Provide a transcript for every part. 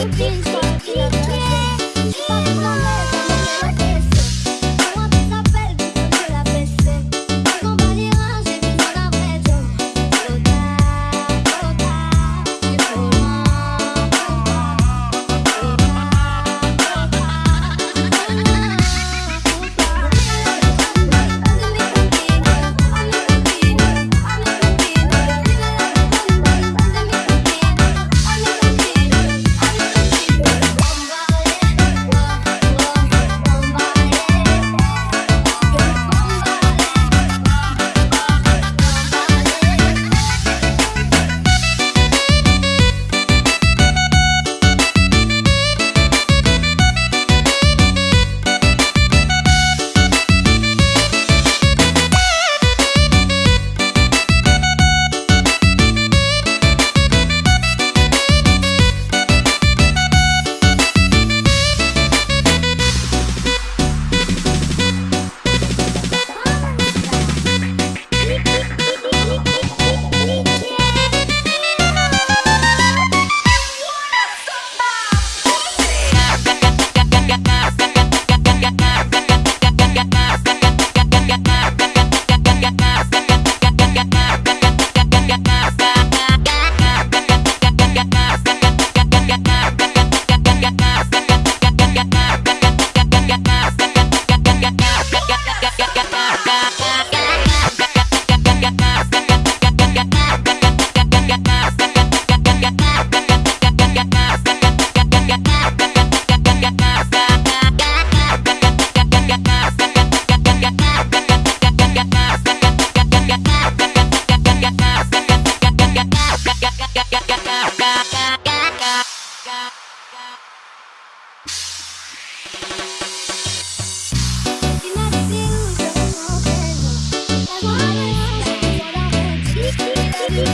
Ding, ding,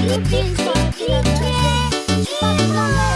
Lubię, lubię, lubię, lubię, lubię,